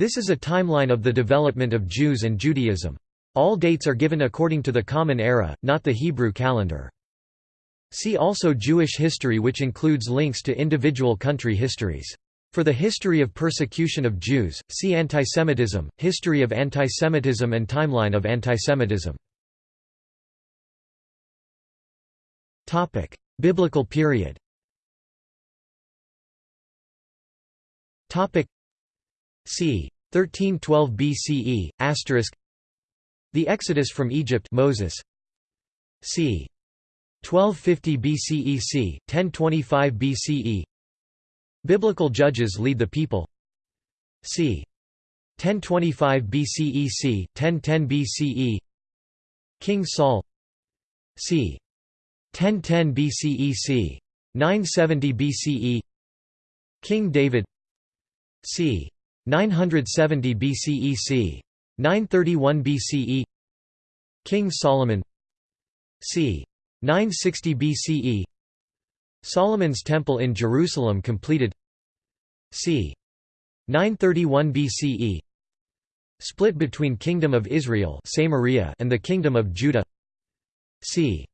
This is a timeline of the development of Jews and Judaism. All dates are given according to the Common Era, not the Hebrew calendar. See also Jewish history which includes links to individual country histories. For the history of persecution of Jews, see Antisemitism, History of Antisemitism and Timeline of Antisemitism. Biblical period c. 1312 BCE, asterisk The Exodus from Egypt Moses c. 1250 BCE c. 1025 BCE Biblical judges lead the people c. 1025 BCE c. 1010 BCE King Saul c. 1010 BCE c. 970 BCE King David c. 970 BCE c. 931 BCE King Solomon c. 960 BCE Solomon's Temple in Jerusalem completed c. 931 BCE Split between Kingdom of Israel and the Kingdom of Judah c.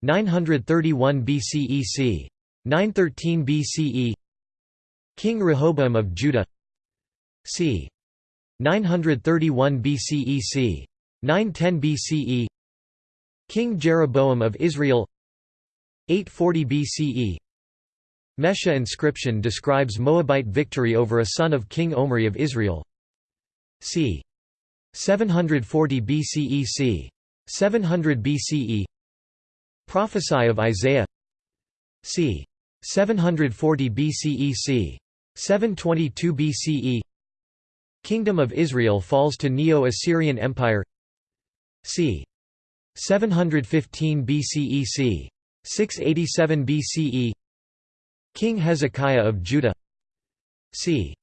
931 BCE c. 913 BCE King Rehoboam of Judah c. 931 BCE c. 910 BCE King Jeroboam of Israel 840 BCE Mesha inscription describes Moabite victory over a son of King Omri of Israel c. 740 BCE c. 700 BCE Prophesy of Isaiah c. 740 BCE c. 722 BCE Kingdom of Israel falls to Neo-Assyrian Empire c. 715 BCE c. 687 BCE King Hezekiah of Judah c.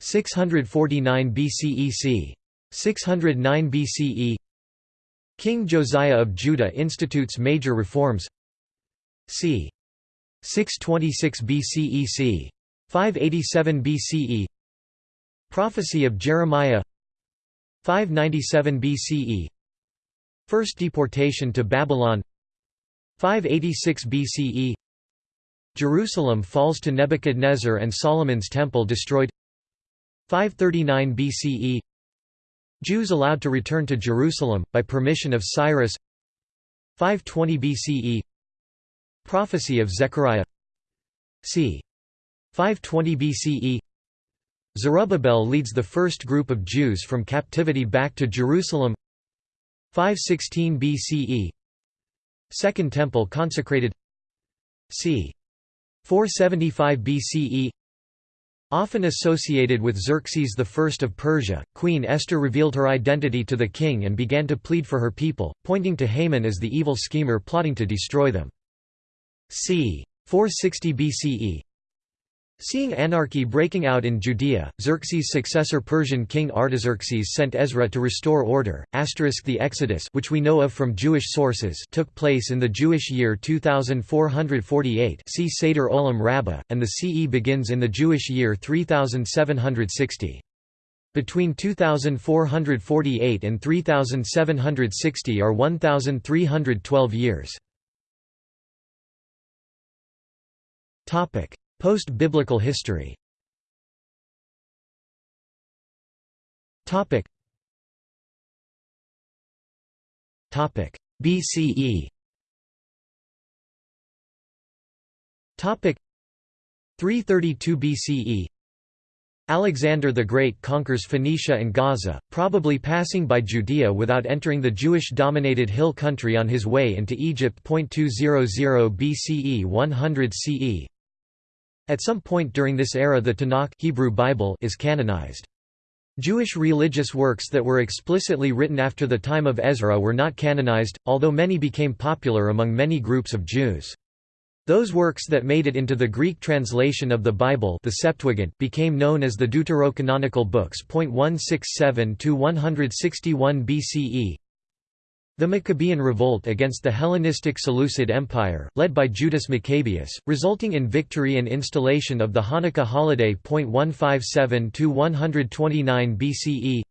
649 BCE c. 609 BCE King Josiah of Judah institutes major reforms c. 626 BCE c. 587 BCE Prophecy of Jeremiah 597 BCE First deportation to Babylon 586 BCE Jerusalem falls to Nebuchadnezzar and Solomon's temple destroyed 539 BCE Jews allowed to return to Jerusalem, by permission of Cyrus 520 BCE Prophecy of Zechariah c. 520 BCE Zerubbabel leads the first group of Jews from captivity back to Jerusalem 516 BCE Second Temple consecrated c. 475 BCE Often associated with Xerxes I of Persia, Queen Esther revealed her identity to the king and began to plead for her people, pointing to Haman as the evil schemer plotting to destroy them. c. 460 BCE Seeing anarchy breaking out in Judea, Xerxes' successor Persian king Artaxerxes sent Ezra to restore order. Asterisk the Exodus, which we know of from Jewish sources, took place in the Jewish year 2448. See Seder Olam Rabbah, and the CE begins in the Jewish year 3760. Between 2448 and 3760 are 1312 years. Topic: Post-biblical history. BCE Topic. 332 BCE Alexander the Great conquers Phoenicia and Gaza, probably passing by Judea without entering the Jewish-dominated hill country on his way into Egypt. 200 BCE 100 CE at some point during this era the Tanakh Hebrew Bible is canonized. Jewish religious works that were explicitly written after the time of Ezra were not canonized, although many became popular among many groups of Jews. Those works that made it into the Greek translation of the Bible the Septuagint became known as the Deuterocanonical books. 167 to 161 BCE The Maccabean revolt against the Hellenistic Seleucid Empire, led by Judas Maccabeus, resulting in victory and installation of the Hanukkah holiday. 157–129 BCE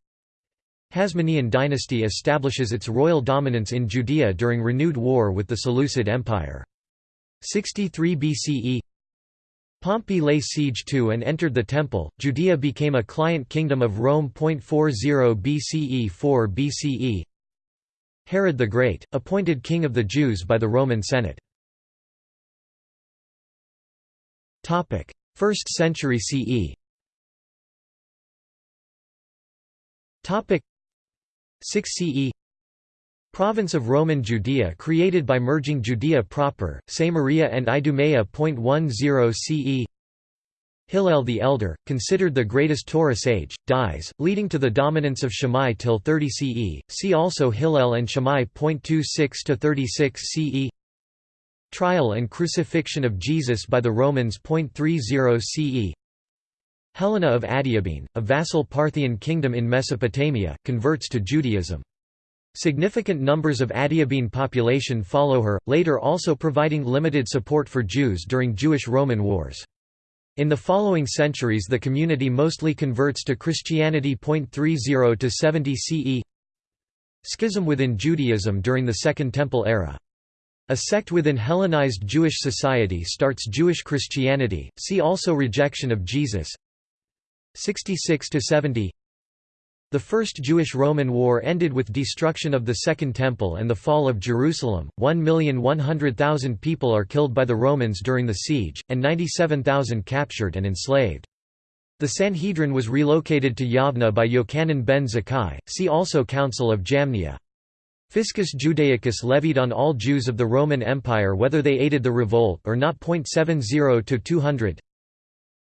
Hasmonean dynasty establishes its royal dominance in Judea during renewed war with the Seleucid Empire. 63 BCE Pompey lay siege to and entered the temple, Judea became a client kingdom of Rome. 40 BCE 4 BCE Herod the Great, appointed king of the Jews by the Roman Senate. 1st century CE 6 CE Province of Roman Judea created by merging Judea proper, Samaria and Idumea. 10 CE Hillel the Elder, considered the greatest Torah sage, dies, leading to the dominance of Shammai till 30 CE. See also Hillel and Shammai. 26 to 36 CE. Trial and crucifixion of Jesus by the Romans. 30 CE. Helena of Adiabene, a vassal Parthian kingdom in Mesopotamia, converts to Judaism. Significant numbers of Adiabene population follow her, later also providing limited support for Jews during Jewish-Roman wars. In the following centuries the community mostly converts to Christianity. 30 to 70 CE Schism within Judaism during the Second Temple era. A sect within Hellenized Jewish society starts Jewish Christianity, see also Rejection of Jesus 66 to 70 the First Jewish-Roman War ended with destruction of the Second Temple and the fall of Jerusalem. 1,100,000 people are killed by the Romans during the siege, and 97,000 captured and enslaved. The Sanhedrin was relocated to Yavna by Yochanan ben Zakkai, see also Council of Jamnia. Fiscus Judaicus levied on all Jews of the Roman Empire whether they aided the revolt or not. 70 to 200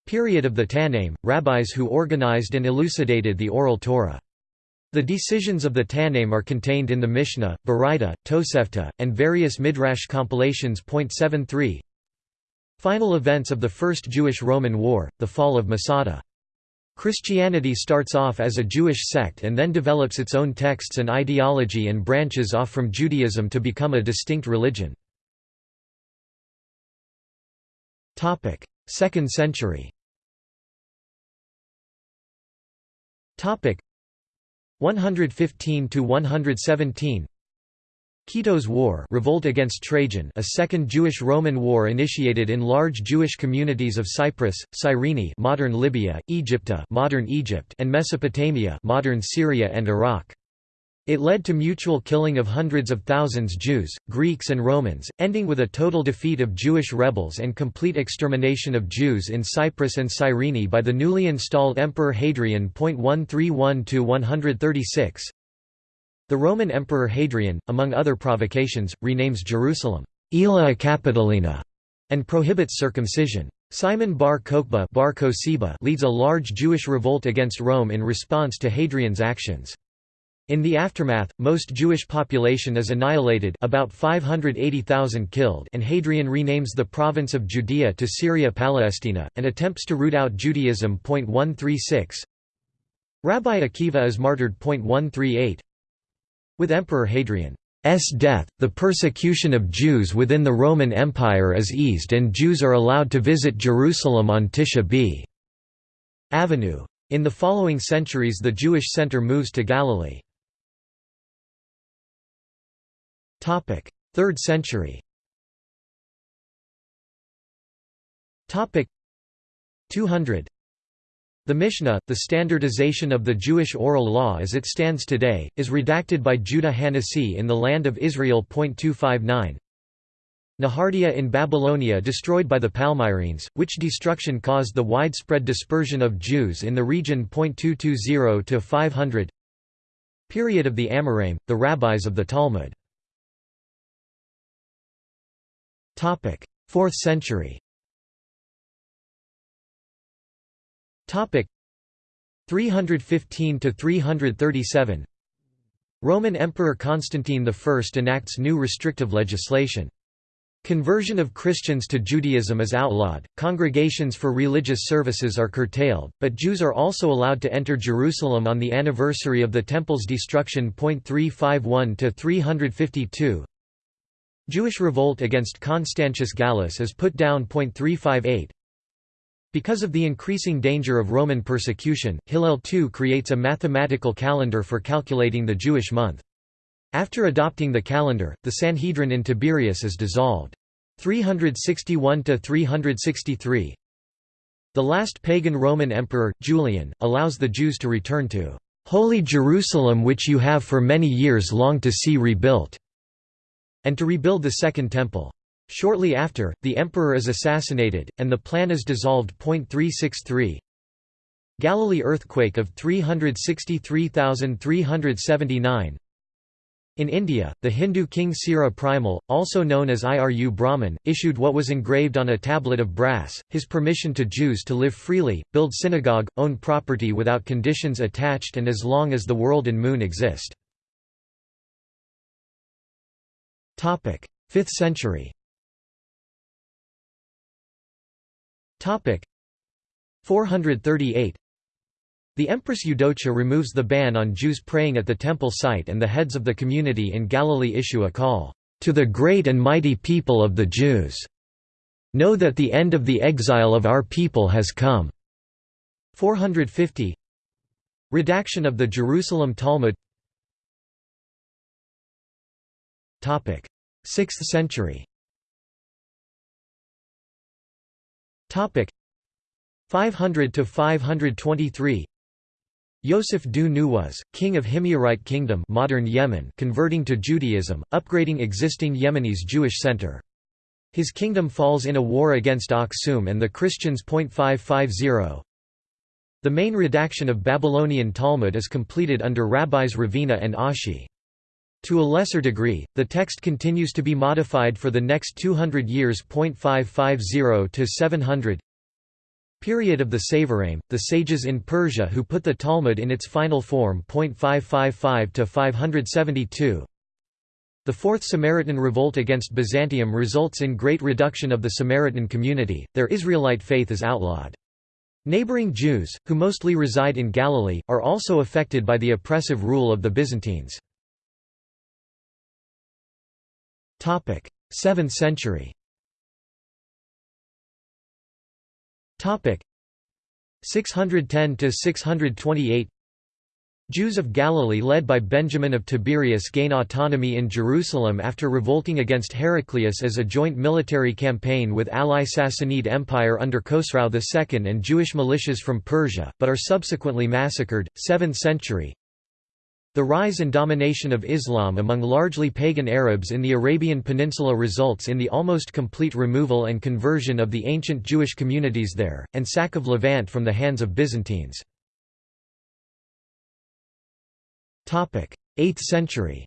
Period of the Tannaim, rabbis who organized and elucidated the Oral Torah. The decisions of the Tannaim are contained in the Mishnah, Baraita, Tosefta, and various Midrash compilations. 73 Final events of the First Jewish-Roman War, the fall of Masada. Christianity starts off as a Jewish sect and then develops its own texts and ideology and branches off from Judaism to become a distinct religion. 2nd century. Topic. 115 to 117 Kitos War revolt against Trajan a second Jewish-Roman war initiated in large Jewish communities of Cyprus, Cyrene modern Libya, Egypta modern Egypt and Mesopotamia modern Syria and Iraq. It led to mutual killing of hundreds of thousands Jews, Greeks and Romans, ending with a total defeat of Jewish rebels and complete extermination of Jews in Cyprus and Cyrene by the newly installed Emperor Hadrian. 131–136 The Roman Emperor Hadrian, among other provocations, renames Jerusalem, Aelia Capitolina, and prohibits circumcision. Simon bar Kokhba leads a large Jewish revolt against Rome in response to Hadrian's actions. In the aftermath, most Jewish population is annihilated about 580,000 killed and Hadrian renames the province of Judea to Syria Palestina, and attempts to root out Judaism. 136 Rabbi Akiva is martyred. 138 With Emperor Hadrian's death, the persecution of Jews within the Roman Empire is eased and Jews are allowed to visit Jerusalem on Tisha b. Avenue. In the following centuries the Jewish center moves to Galilee. 3rd century. Topic. 200 The Mishnah, the standardization of the Jewish oral law as it stands today, is redacted by Judah Hanasi in the Land of Israel. 259 Nehardea in Babylonia destroyed by the Palmyrenes, which destruction caused the widespread dispersion of Jews in the region. 220 500 Period of the Amoraim, the rabbis of the Talmud 4th century. Topic: 315 to 337. Roman Emperor Constantine I enacts new restrictive legislation. Conversion of Christians to Judaism is outlawed, congregations for religious services are curtailed, but Jews are also allowed to enter Jerusalem on the anniversary of the Temple's destruction. 351 352 Jewish revolt against Constantius Gallus is put down. 358 Because of the increasing danger of Roman persecution, Hillel II creates a mathematical calendar for calculating the Jewish month. After adopting the calendar, the Sanhedrin in Tiberias is dissolved. 361–363 The last pagan Roman emperor, Julian, allows the Jews to return to "...holy Jerusalem which you have for many years longed to see rebuilt", and to rebuild the Second Temple. Shortly after, the emperor is assassinated, and the plan is dissolved. 363 Galilee earthquake of 363,379 in India, the Hindu king Sira Primal, also known as Iru Brahman, issued what was engraved on a tablet of brass, his permission to Jews to live freely, build synagogue, own property without conditions attached and as long as the world and moon exist. 5th century. 438 the Empress Eudocia removes the ban on Jews praying at the temple site and the heads of the community in Galilee issue a call, "...to the great and mighty people of the Jews. Know that the end of the exile of our people has come." 450 Redaction of the Jerusalem Talmud 6th century 500 to 523 Yosef Dhu Nuwas, king of Himyarite Kingdom modern Yemen converting to Judaism, upgrading existing Yemenis Jewish center. His kingdom falls in a war against Aksum and the Christians. 550. The main redaction of Babylonian Talmud is completed under rabbis Ravina and Ashi. To a lesser degree, the text continues to be modified for the next 200 years. 550 to 700 Period of the Savoraim, the sages in Persia who put the Talmud in its final form. 555 to 572. The Fourth Samaritan Revolt against Byzantium results in great reduction of the Samaritan community, their Israelite faith is outlawed. Neighboring Jews, who mostly reside in Galilee, are also affected by the oppressive rule of the Byzantines. 7th century. Topic. 610 to 628 Jews of Galilee led by Benjamin of Tiberias gain autonomy in Jerusalem after revolting against Heraclius as a joint military campaign with ally Sassanid Empire under Khosrau II and Jewish militias from Persia, but are subsequently massacred. 7th century the rise and domination of Islam among largely pagan Arabs in the Arabian Peninsula results in the almost complete removal and conversion of the ancient Jewish communities there, and sack of Levant from the hands of Byzantines. 8th century.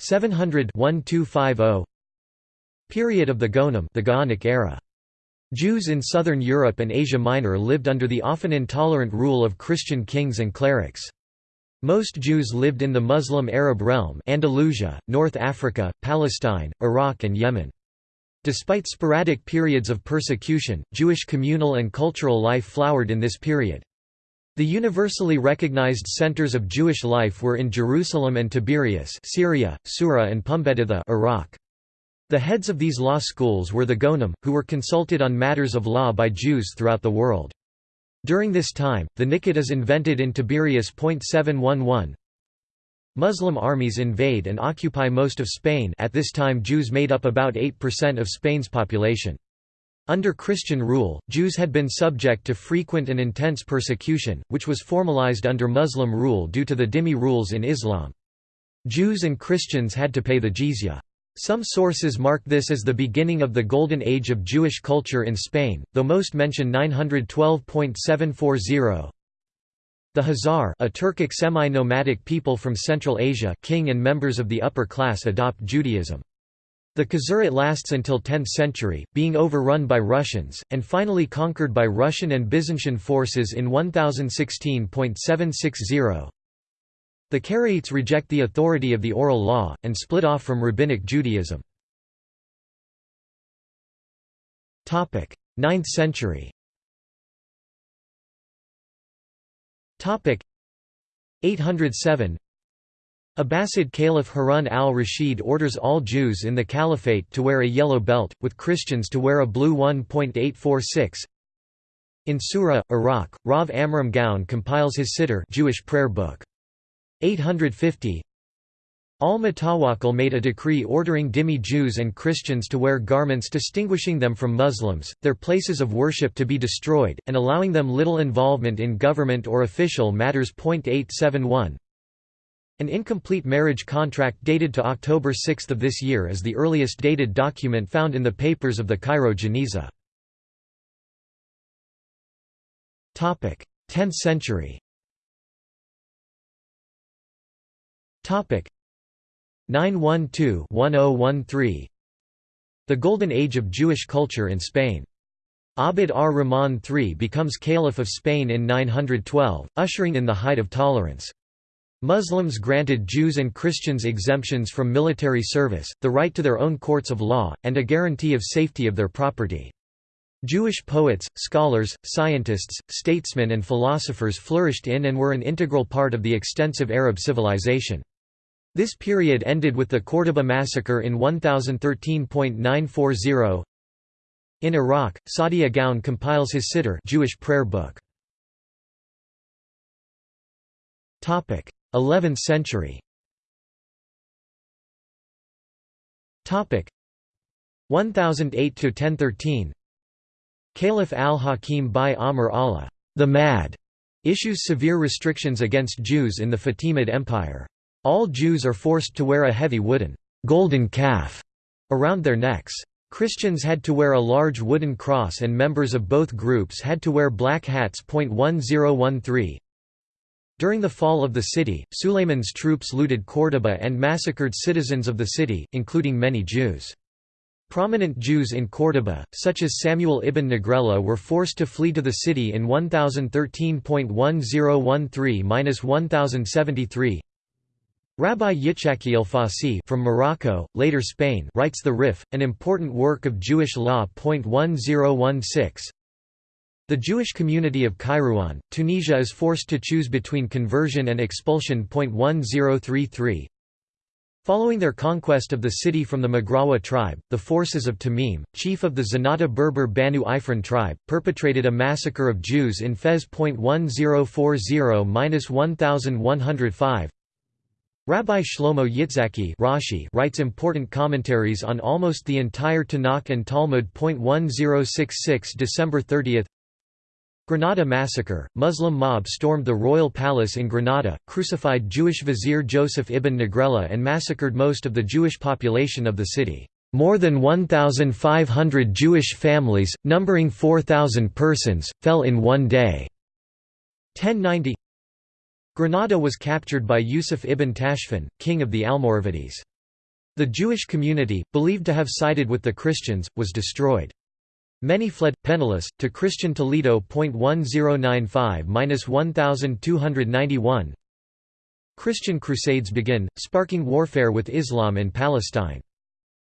700 Period of the Geonim the Gaonic era Jews in southern Europe and Asia Minor lived under the often intolerant rule of Christian kings and clerics. Most Jews lived in the Muslim Arab realm Andalusia, North Africa, Palestine, Iraq and Yemen. Despite sporadic periods of persecution, Jewish communal and cultural life flowered in this period. The universally recognized centers of Jewish life were in Jerusalem and Tiberias Syria, Sura and Pumbeditha Iraq. The heads of these law schools were the Geonim, who were consulted on matters of law by Jews throughout the world. During this time, the niqqud is invented in Tiberias. 711. Muslim armies invade and occupy most of Spain at this time Jews made up about 8% of Spain's population. Under Christian rule, Jews had been subject to frequent and intense persecution, which was formalized under Muslim rule due to the dhimmi rules in Islam. Jews and Christians had to pay the jizya. Some sources mark this as the beginning of the Golden Age of Jewish culture in Spain, though most mention 912.740. The Khazar a Turkic semi-nomadic people from Central Asia king and members of the upper class adopt Judaism. The Khazarate lasts until 10th century, being overrun by Russians, and finally conquered by Russian and Byzantine forces in 1016.760. The Karaites reject the authority of the oral law, and split off from Rabbinic Judaism. 9th century. 807 Abbasid Caliph Harun al-Rashid orders all Jews in the Caliphate to wear a yellow belt, with Christians to wear a blue 1.846 In Sura, Iraq, Rav Amram Gaon compiles his Siddur Jewish prayer book. 850 Al-Mutawakkil made a decree ordering dhimmi Jews and Christians to wear garments distinguishing them from Muslims, their places of worship to be destroyed, and allowing them little involvement in government or official matters. 871 An incomplete marriage contract dated to October 6 of this year is the earliest dated document found in the papers of the Cairo Geniza. 10th century 912-1013 The Golden Age of Jewish culture in Spain. Abd ar-Rahman III becomes Caliph of Spain in 912, ushering in the height of tolerance. Muslims granted Jews and Christians exemptions from military service, the right to their own courts of law, and a guarantee of safety of their property. Jewish poets, scholars, scientists, statesmen and philosophers flourished in and were an integral part of the extensive Arab civilization. This period ended with the Córdoba massacre in 1013.940. In Iraq, Saadia Gaon compiles his Siddur Jewish prayer book. 11th century 1008–1013 Caliph al-Hakim bi-Amr Allah the Mad, issues severe restrictions against Jews in the Fatimid Empire. All Jews are forced to wear a heavy wooden golden calf around their necks. Christians had to wear a large wooden cross and members of both groups had to wear black hats. 1013 During the fall of the city, Suleiman's troops looted Córdoba and massacred citizens of the city, including many Jews. Prominent Jews in Córdoba, such as Samuel ibn Negrella were forced to flee to the city in 1013.1013–1073 Rabbi Yitzhaki Alfasi from Morocco, later Spain writes the Rif, an important work of Jewish law. 1016. The Jewish community of Kairouan, Tunisia is forced to choose between conversion and expulsion. 1033. Following their conquest of the city from the Maghrawa tribe, the forces of Tamim, chief of the Zenata Berber Banu Ifrin tribe, perpetrated a massacre of Jews in Fez. 1040–1105 Rabbi Shlomo Yitzhaki Rashi writes important commentaries on almost the entire Tanakh and Talmud. 1066 December 30 Granada massacre, Muslim mob stormed the royal palace in Granada, crucified Jewish vizier Joseph ibn Negrella and massacred most of the Jewish population of the city. More than 1,500 Jewish families, numbering 4,000 persons, fell in one day. 1090 Granada was captured by Yusuf ibn Tashfin, king of the Almoravides. The Jewish community, believed to have sided with the Christians, was destroyed. Many fled, penniless, to Christian Toledo. 1095–1291 Christian Crusades begin, sparking warfare with Islam in Palestine.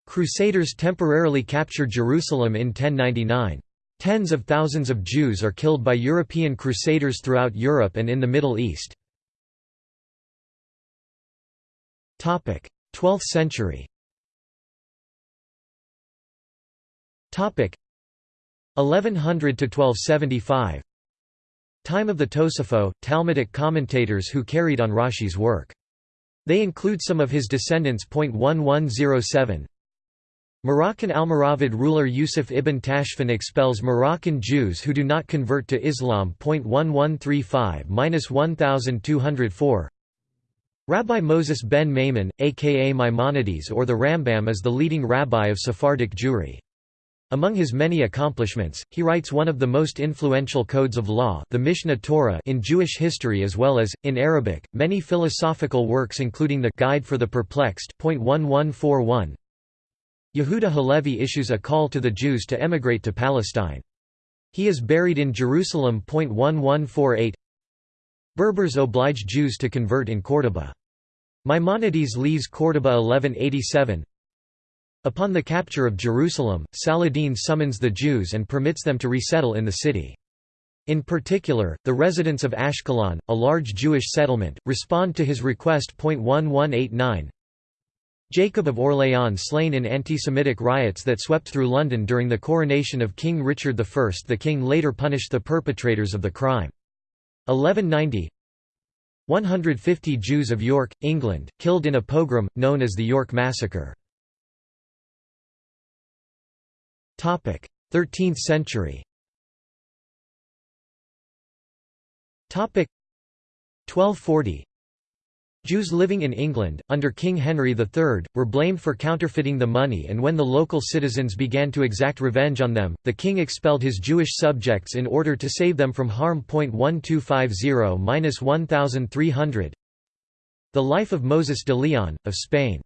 Crusaders temporarily capture Jerusalem in 1099. Tens of thousands of Jews are killed by European crusaders throughout Europe and in the Middle East. 12th century Topic 1100 to 1275 Time of the Tosafot, Talmudic commentators who carried on Rashi's work. They include some of his descendants. 1107 Moroccan Almoravid ruler Yusuf ibn Tashfin expels Moroccan Jews who do not convert to Islam. 1135–1204 Rabbi Moses ben Maimon, aka Maimonides or the Rambam is the leading rabbi of Sephardic Jewry. Among his many accomplishments, he writes one of the most influential codes of law the Mishneh Torah in Jewish history as well as, in Arabic, many philosophical works including the Guide for the Perplexed Yehuda Halevi issues a call to the Jews to emigrate to Palestine. He is buried in Jerusalem. 1148 Berbers oblige Jews to convert in Córdoba. Maimonides leaves Córdoba 1187 Upon the capture of Jerusalem, Saladin summons the Jews and permits them to resettle in the city. In particular, the residents of Ashkelon, a large Jewish settlement, respond to his request. 1189 Jacob of Orléans slain in anti-Semitic riots that swept through London during the coronation of King Richard I. The king later punished the perpetrators of the crime. 1190 150 Jews of York, England, killed in a pogrom, known as the York Massacre. 13th century 1240 Jews living in England, under King Henry III, were blamed for counterfeiting the money and when the local citizens began to exact revenge on them, the king expelled his Jewish subjects in order to save them from harm. 1250–1300 The Life of Moses de Leon, of Spain.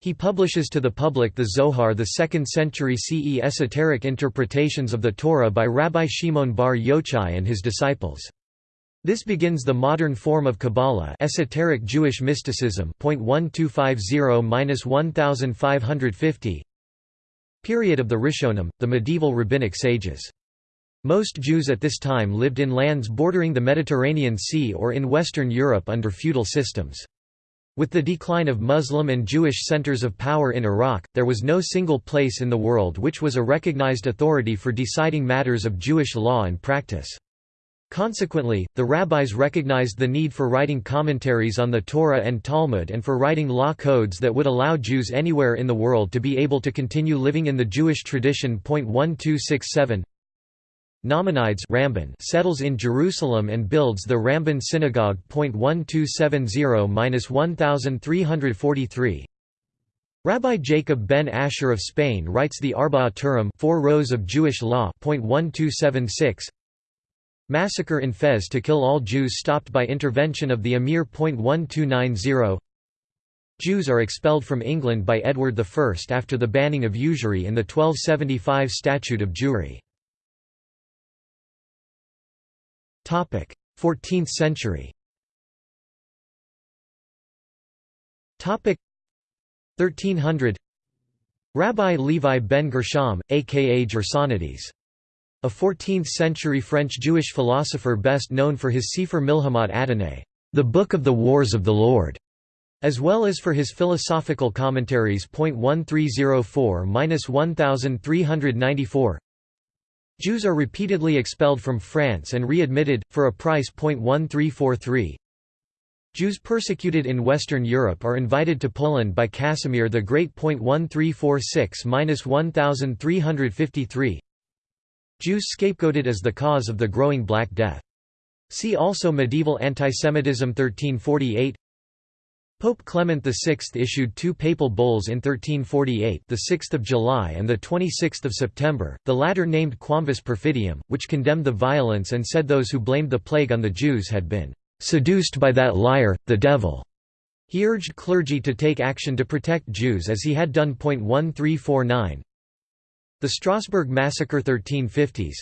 He publishes to the public the Zohar the 2nd century CE esoteric interpretations of the Torah by Rabbi Shimon bar Yochai and his disciples. This begins the modern form of Kabbalah esoteric Jewish mysticism .1250–1550 Period of the Rishonim, the medieval rabbinic sages. Most Jews at this time lived in lands bordering the Mediterranean Sea or in Western Europe under feudal systems. With the decline of Muslim and Jewish centers of power in Iraq, there was no single place in the world which was a recognized authority for deciding matters of Jewish law and practice. Consequently, the rabbis recognized the need for writing commentaries on the Torah and Talmud and for writing law codes that would allow Jews anywhere in the world to be able to continue living in the Jewish tradition. 1267 Nachmanides Ramban settles in Jerusalem and builds the Ramban Synagogue. 1270–1343 Rabbi Jacob ben Asher of Spain writes the Arba'a Turim Four Rows of Jewish Law. 1276 Massacre in Fez to kill all Jews stopped by intervention of the Emir. 1290 Jews are expelled from England by Edward I after the banning of usury in the 1275 Statute of Jewry. 14th century 1300 Rabbi Levi ben Gershom, aka Gersonides a 14th-century French Jewish philosopher best known for his Sefer Milhamat Adonai, the Book of the Wars of the Lord, as well as for his philosophical commentaries. 1304–1394 Jews are repeatedly expelled from France and readmitted, for a price. 1343 Jews persecuted in Western Europe are invited to Poland by Casimir the Great. 1346–1353 Jews scapegoated as the cause of the growing Black Death. See also Medieval Antisemitism 1348 Pope Clement VI issued two papal bulls in 1348 the 6th of July and the 26th of September, the latter named Quamvis Perfidiam, which condemned the violence and said those who blamed the plague on the Jews had been "...seduced by that liar, the devil." He urged clergy to take action to protect Jews as he had done. 1349 the Strasbourg Massacre 1350s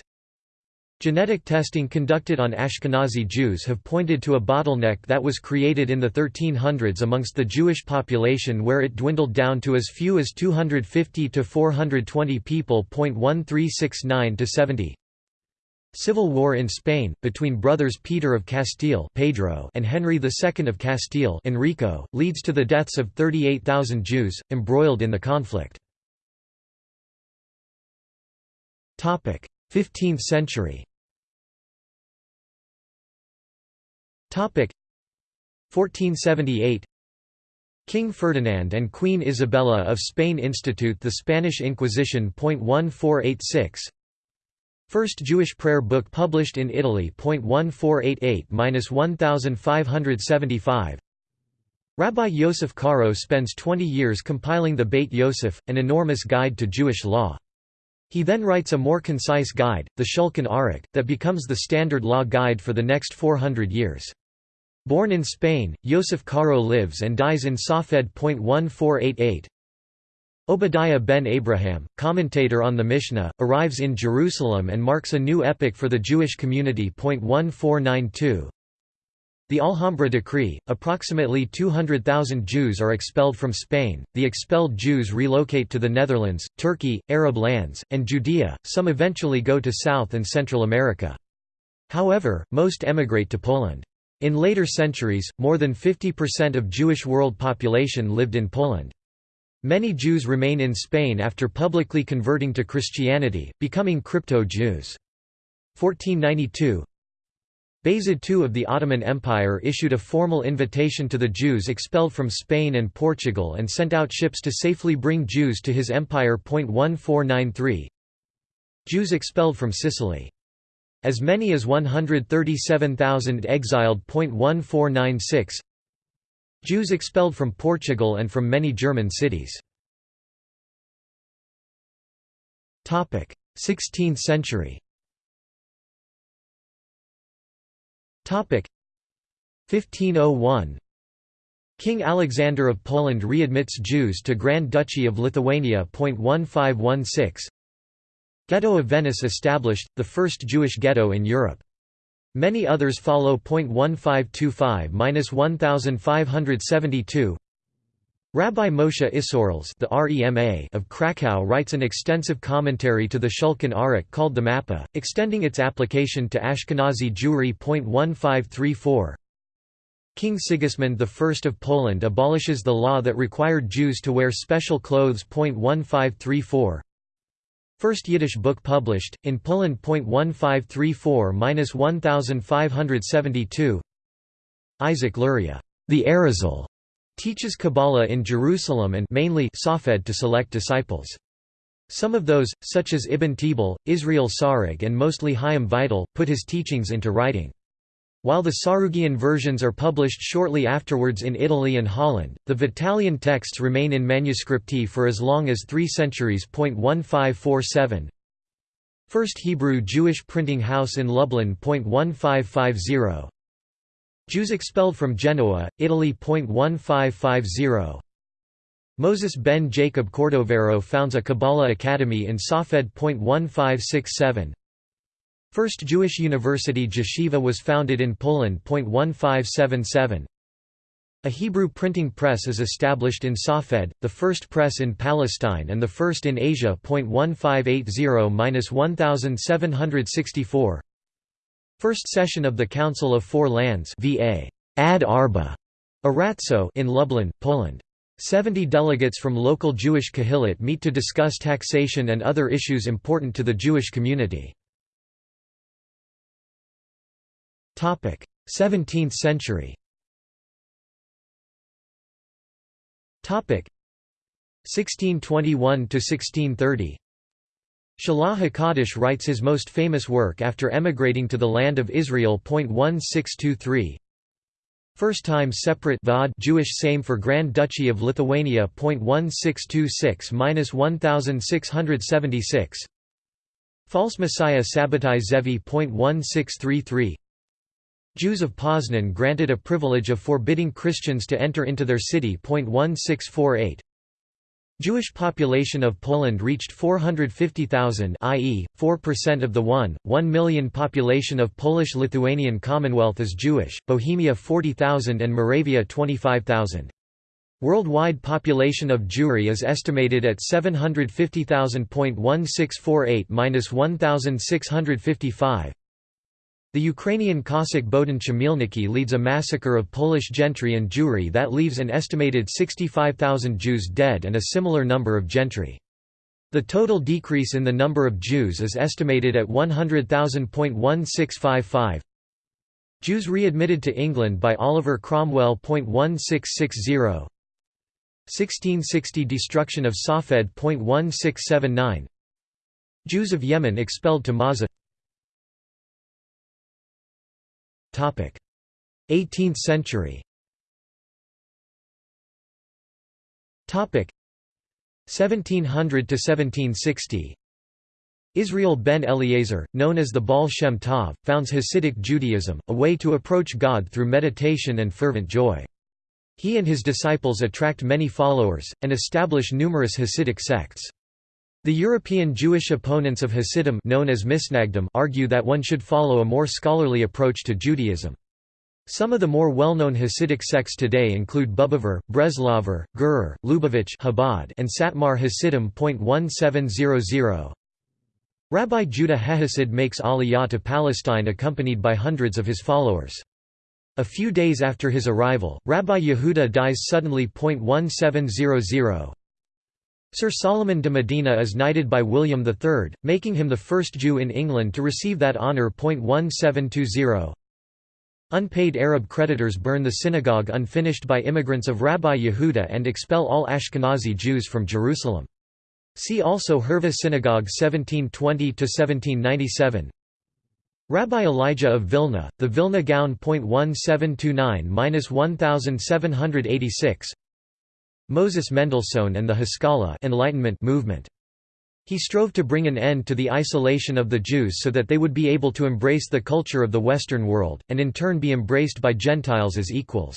Genetic testing conducted on Ashkenazi Jews have pointed to a bottleneck that was created in the 1300s amongst the Jewish population where it dwindled down to as few as 250 to 420 people. 1369 to 70 Civil war in Spain, between brothers Peter of Castile Pedro and Henry II of Castile Enrico, leads to the deaths of 38,000 Jews, embroiled in the conflict. 15th century Topic 1478 King Ferdinand and Queen Isabella of Spain institute the Spanish Inquisition. 1486 First Jewish prayer book published in Italy. 1488–1575 Rabbi Yosef Karo spends 20 years compiling the Beit Yosef, an enormous guide to Jewish law. He then writes a more concise guide, the Shulchan Aruch, that becomes the standard law guide for the next 400 years. Born in Spain, Yosef Karo lives and dies in Safed. 1488. Obadiah ben Abraham, commentator on the Mishnah, arrives in Jerusalem and marks a new epoch for the Jewish community. 1492. The Alhambra Decree, approximately 200,000 Jews are expelled from Spain, the expelled Jews relocate to the Netherlands, Turkey, Arab lands, and Judea, some eventually go to South and Central America. However, most emigrate to Poland. In later centuries, more than 50% of Jewish world population lived in Poland. Many Jews remain in Spain after publicly converting to Christianity, becoming crypto-Jews. 1492 Bayezid II of the Ottoman Empire issued a formal invitation to the Jews expelled from Spain and Portugal and sent out ships to safely bring Jews to his empire. 1493 Jews expelled from Sicily. As many as 137,000 exiled. 1496 Jews expelled from Portugal and from many German cities. 16th century 1501 King Alexander of Poland readmits Jews to Grand Duchy of Lithuania. 1516 Ghetto of Venice established, the first Jewish ghetto in Europe. Many others follow. 1525–1572 Rabbi Moshe Isserles the REMA of Krakow writes an extensive commentary to the Shulchan Aruch called the Mappa, extending its application to Ashkenazi Jewry. 1534 King Sigismund I of Poland abolishes the law that required Jews to wear special clothes. 1534 First Yiddish book published, in Poland. 1534–1572 Isaac Luria, the Arizal, teaches Kabbalah in Jerusalem and mainly Safed to select disciples. Some of those, such as Ibn Tabul, Israel Sarug and mostly Chaim Vital, put his teachings into writing. While the Sarugian versions are published shortly afterwards in Italy and Holland, the Vitalian texts remain in manuscripti for as long as three centuries. 1547 First Hebrew Jewish printing house in Lublin. 1550 Jews expelled from Genoa, Italy. 1550 Moses ben Jacob Cordovero founds a Kabbalah academy in Safed. 1567 First Jewish university Jeshiva was founded in Poland. 1577 a Hebrew printing press is established in Safed, the first press in Palestine and the first in Asia. 1580–1764 First session of the Council of Four Lands VA Ad Arba Aratso in Lublin, Poland. Seventy delegates from local Jewish Kahilot meet to discuss taxation and other issues important to the Jewish community. 17th century Topic 1621–1630 Shelah HaKadosh writes his most famous work after emigrating to the land of Israel. 1623 First time separate Va'ad Jewish Sejm for Grand Duchy of Lithuania. 1626–1676 False Messiah Sabbatai Zevi. 1633 Jews of Poznan granted a privilege of forbidding Christians to enter into their city. 1648 Jewish population of Poland reached 450,000 i.e., 4% of the 1, 1 million population of Polish-Lithuanian Commonwealth is Jewish, Bohemia 40,000 and Moravia 25,000. Worldwide population of Jewry is estimated at 750,000.1648–1655. The Ukrainian Cossack Bohdan Chmielnicki leads a massacre of Polish gentry and Jewry that leaves an estimated 65,000 Jews dead and a similar number of gentry. The total decrease in the number of Jews is estimated at 100,000.1655. Jews readmitted to England by Oliver Cromwell. 1660 1660 Destruction of Safed. 1679 Jews of Yemen expelled to Mawza 18th century Topic 1700 to 1760 Israel ben Eliezer, known as the Baal Shem Tov, founds Hasidic Judaism, a way to approach God through meditation and fervent joy. He and his disciples attract many followers, and establish numerous Hasidic sects. The European Jewish opponents of Hasidim known as Misnagdim argue that one should follow a more scholarly approach to Judaism. Some of the more well-known Hasidic sects today include Bobover, Breslaver, Gerer, Lubavitch Chabad, and Satmar Hasidim. 1700 Rabbi Judah Hehasid makes Aliyah to Palestine accompanied by hundreds of his followers. A few days after his arrival, Rabbi Yehuda dies suddenly. 1700 Sir Solomon de Medina is knighted by William III, making him the first Jew in England to receive that honour. 1720 Unpaid Arab creditors burn the synagogue unfinished by immigrants of Rabbi Yehuda and expel all Ashkenazi Jews from Jerusalem. See also Hurva Synagogue 1720–1797 Rabbi Elijah of Vilna, the Vilna Gaon.1729–1786 Moses Mendelssohn and the Haskalah Enlightenment movement he strove to bring an end to the isolation of the Jews so that they would be able to embrace the culture of the Western world, and in turn be embraced by Gentiles as equals.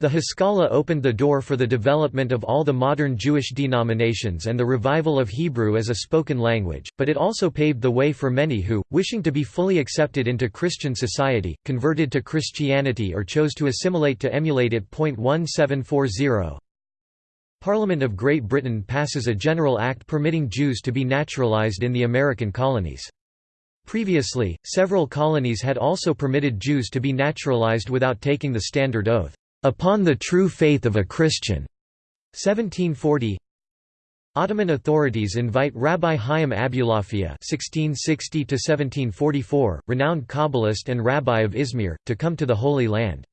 The Haskalah opened the door for the development of all the modern Jewish denominations and the revival of Hebrew as a spoken language, but it also paved the way for many who, wishing to be fully accepted into Christian society, converted to Christianity or chose to assimilate to emulate it. 1740 Parliament of Great Britain passes a general act permitting Jews to be naturalised in the American colonies. Previously, several colonies had also permitted Jews to be naturalised without taking the standard oath, "...upon the true faith of a Christian." 1740 Ottoman authorities invite Rabbi Chaim Abulafia (1660–1744), renowned Kabbalist and rabbi of Izmir, to come to the Holy Land.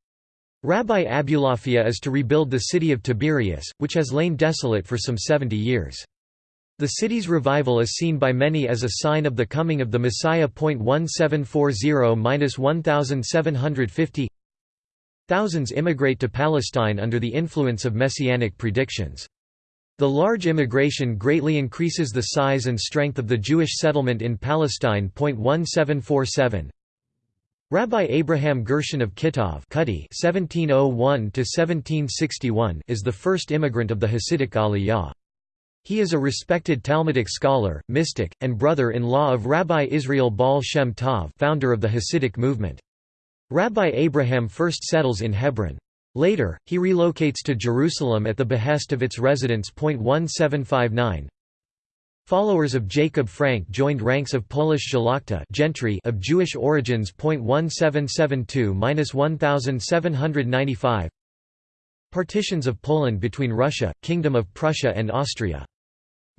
Rabbi Abulafia is to rebuild the city of Tiberias, which has lain desolate for some 70 years. The city's revival is seen by many as a sign of the coming of the Messiah. 1740–1750 Thousands immigrate to Palestine under the influence of messianic predictions. The large immigration greatly increases the size and strength of the Jewish settlement in Palestine. 1747 Rabbi Abraham Gershon of Kittov (1701–1761) is the first immigrant of the Hasidic Aliyah. He is a respected Talmudic scholar, mystic, and brother-in-law of Rabbi Israel Baal Shem Tov, founder of the Hasidic movement. Rabbi Abraham first settles in Hebron. Later, he relocates to Jerusalem at the behest of its residents. 1759 Followers of Jacob Frank joined ranks of Polish Szlachta gentry of Jewish origins. 1772–1795 Partitions of Poland between Russia, Kingdom of Prussia and Austria.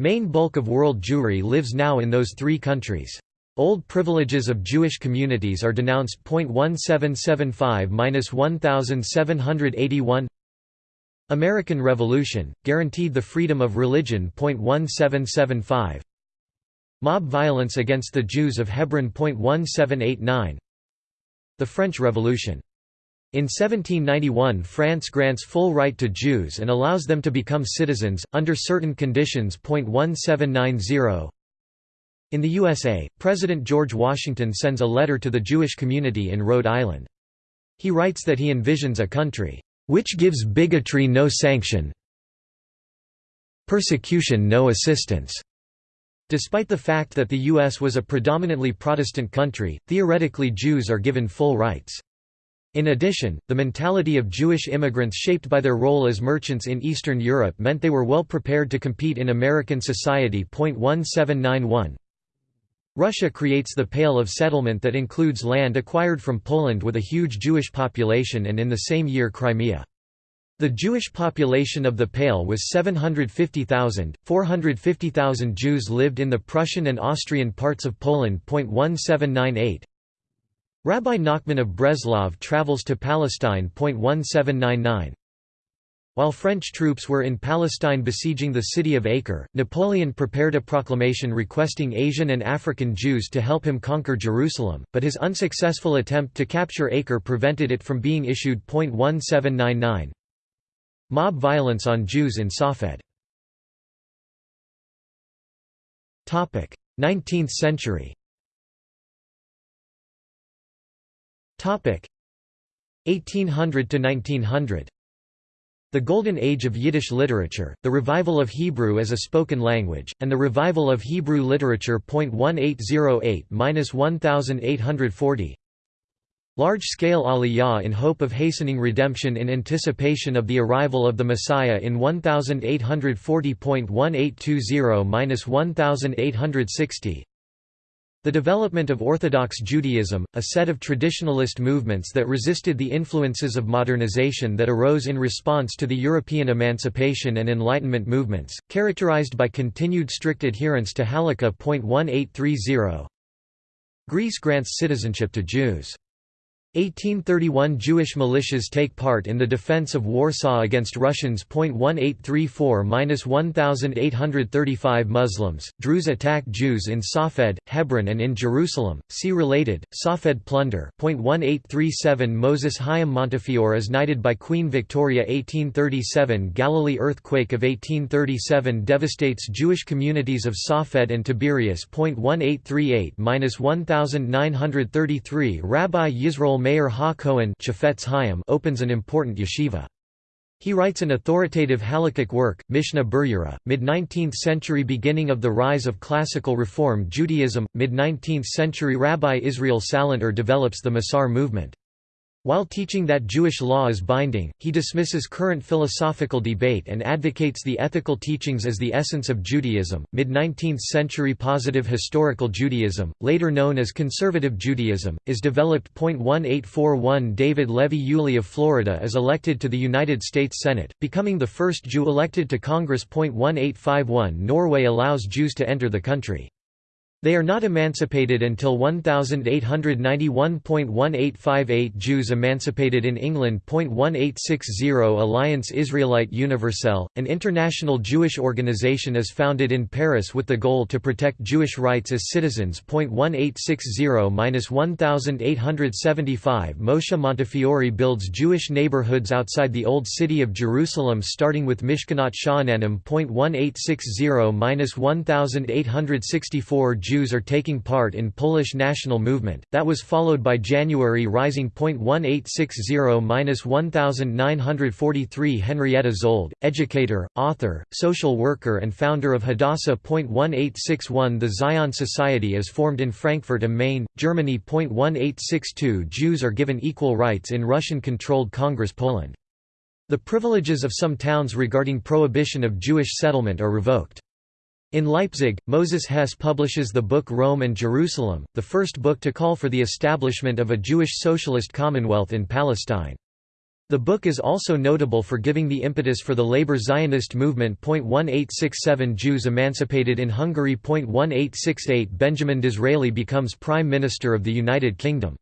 Main bulk of world Jewry lives now in those three countries. Old privileges of Jewish communities are denounced. 1775–1781 American Revolution, guaranteed the freedom of religion. 1775 Mob violence against the Jews of Hebron. 1789 The French Revolution. In 1791 France grants full right to Jews and allows them to become citizens, under certain conditions. 1790 In the USA, President George Washington sends a letter to the Jewish community in Rhode Island. He writes that he envisions a country which gives bigotry no sanction persecution no assistance." Despite the fact that the U.S. was a predominantly Protestant country, theoretically Jews are given full rights. In addition, the mentality of Jewish immigrants shaped by their role as merchants in Eastern Europe meant they were well prepared to compete in American society. 1791 Russia creates the Pale of Settlement that includes land acquired from Poland with a huge Jewish population and in the same year Crimea. The Jewish population of the Pale was 750,000, 450,000 Jews lived in the Prussian and Austrian parts of Poland. 1798 Rabbi Nachman of Breslov travels to Palestine. 1799 while French troops were in Palestine besieging the city of Acre, Napoleon prepared a proclamation requesting Asian and African Jews to help him conquer Jerusalem, but his unsuccessful attempt to capture Acre prevented it from being issued. 1799 Mob violence on Jews in Safed. 19th century. 1800 to 1900 the Golden Age of Yiddish literature, the revival of Hebrew as a spoken language, and the revival of Hebrew literature. 1808–1840 Large-scale aliyah in hope of hastening redemption in anticipation of the arrival of the Messiah in 1840.1820–1860 The development of Orthodox Judaism, a set of traditionalist movements that resisted the influences of modernization that arose in response to the European emancipation and Enlightenment movements, characterized by continued strict adherence to Halakha.1830 Greece grants citizenship to Jews 1831 Jewish militias take part in the defense of Warsaw against Russians. 1834–1835 Muslims, Druze attack Jews in Safed, Hebron and in Jerusalem, see related, Safed plunder. 1837 Moses Chaim Montefiore is knighted by Queen Victoria 1837 Galilee earthquake of 1837 devastates Jewish communities of Safed and Tiberias. 1838–1933 Rabbi Yisrael Meir Ha-Kohen opens an important yeshiva. He writes an authoritative halakhic work, Mishnah Berurah, mid-19th century beginning of the rise of classical Reform Judaism, mid-19th century Rabbi Israel Salanter develops the Musar movement. While teaching that Jewish law is binding, he dismisses current philosophical debate and advocates the ethical teachings as the essence of Judaism. Mid 19th century Positive Historical Judaism, later known as Conservative Judaism, is developed. 1841 David Levy Yulee of Florida is elected to the United States Senate, becoming the first Jew elected to Congress. 1851 Norway allows Jews to enter the country. They are not emancipated until 1891.1858 Jews emancipated in England. 1860 Alliance Israelite Universelle, an international Jewish organization is founded in Paris with the goal to protect Jewish rights as citizens. 1860-1875 Moshe Montefiore builds Jewish neighborhoods outside the Old City of Jerusalem starting with Mishkanot Sha'ananim. 1860-1864 Jews are taking part in Polish national movement, that was followed by January Rising. 1860–1943 Henrietta Szold, educator, author, social worker and founder of Hadassah. 1861 The Zion Society is formed in Frankfurt am Main, Germany. 1862 Jews are given equal rights in Russian-controlled Congress Poland. The privileges of some towns regarding prohibition of Jewish settlement are revoked. In Leipzig, Moses Hess publishes the book Rome and Jerusalem, the first book to call for the establishment of a Jewish socialist commonwealth in Palestine. The book is also notable for giving the impetus for the labor Zionist movement. 1867 Jews emancipated in Hungary. 1868 Benjamin Disraeli becomes Prime Minister of the United Kingdom.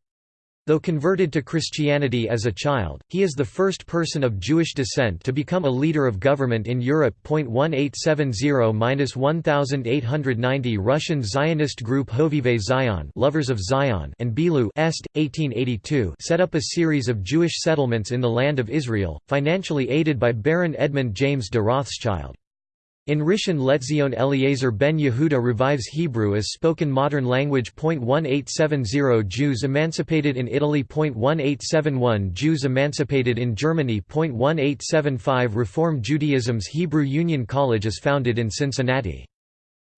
Though converted to Christianity as a child, he is the first person of Jewish descent to become a leader of government in Europe. 1870-1890 Russian Zionist group Hovevei Zion, Lovers of Zion, and Bilu Est 1882 set up a series of Jewish settlements in the land of Israel, financially aided by Baron Edmund James de Rothschild. In Rishon LeZion Eliezer ben Yehuda revives Hebrew as spoken modern language. 1870 Jews emancipated in Italy. 1871 Jews emancipated in Germany. 1875 Reform Judaism's Hebrew Union College is founded in Cincinnati.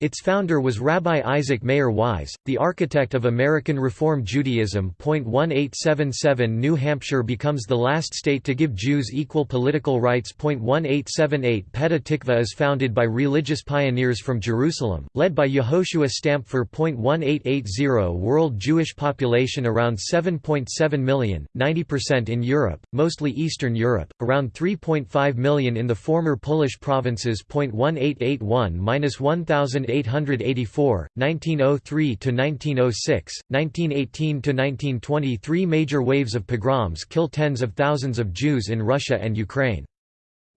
Its founder was Rabbi Isaac Mayer Wise, the architect of American Reform Judaism. 1877 New Hampshire becomes the last state to give Jews equal political rights. 1878 Petah Tikva is founded by religious pioneers from Jerusalem, led by Yehoshua Stampfer. 1880 World Jewish population around 7.7 million, 90% in Europe, mostly Eastern Europe, around 3.5 million in the former Polish provinces. 1881 1000 1884, 1903–1906, 1918–1920 Three oh major waves of pogroms kill tens of thousands of Jews in Russia and Ukraine.